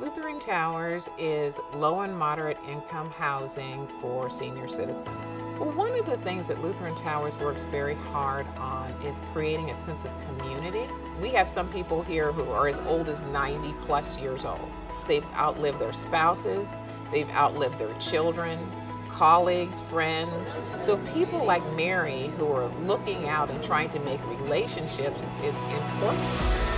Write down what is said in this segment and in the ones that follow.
Lutheran Towers is low and moderate income housing for senior citizens. Well, one of the things that Lutheran Towers works very hard on is creating a sense of community. We have some people here who are as old as 90 plus years old. They've outlived their spouses, they've outlived their children, colleagues, friends. So people like Mary who are looking out and trying to make relationships is important.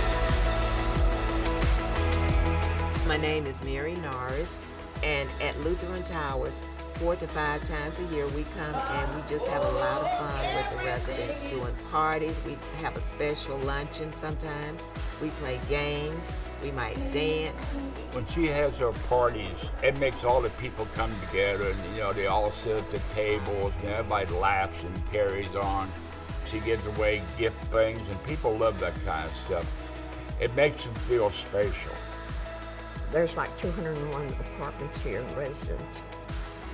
My name is Mary Norris, and at Lutheran Towers, four to five times a year we come and we just have a lot of fun with the residents doing parties. We have a special luncheon sometimes. We play games. We might dance. When she has her parties, it makes all the people come together and you know they all sit at the tables and everybody laughs and carries on. She gives away gift things and people love that kind of stuff. It makes them feel special. There's like 201 apartments here and residents.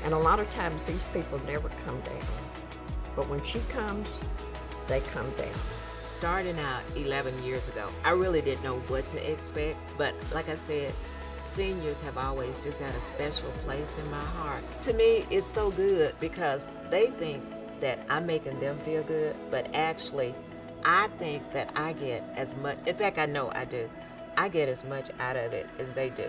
And a lot of times these people never come down. But when she comes, they come down. Starting out 11 years ago, I really didn't know what to expect. But like I said, seniors have always just had a special place in my heart. To me, it's so good because they think that I'm making them feel good, but actually, I think that I get as much, in fact, I know I do, I get as much out of it as they do.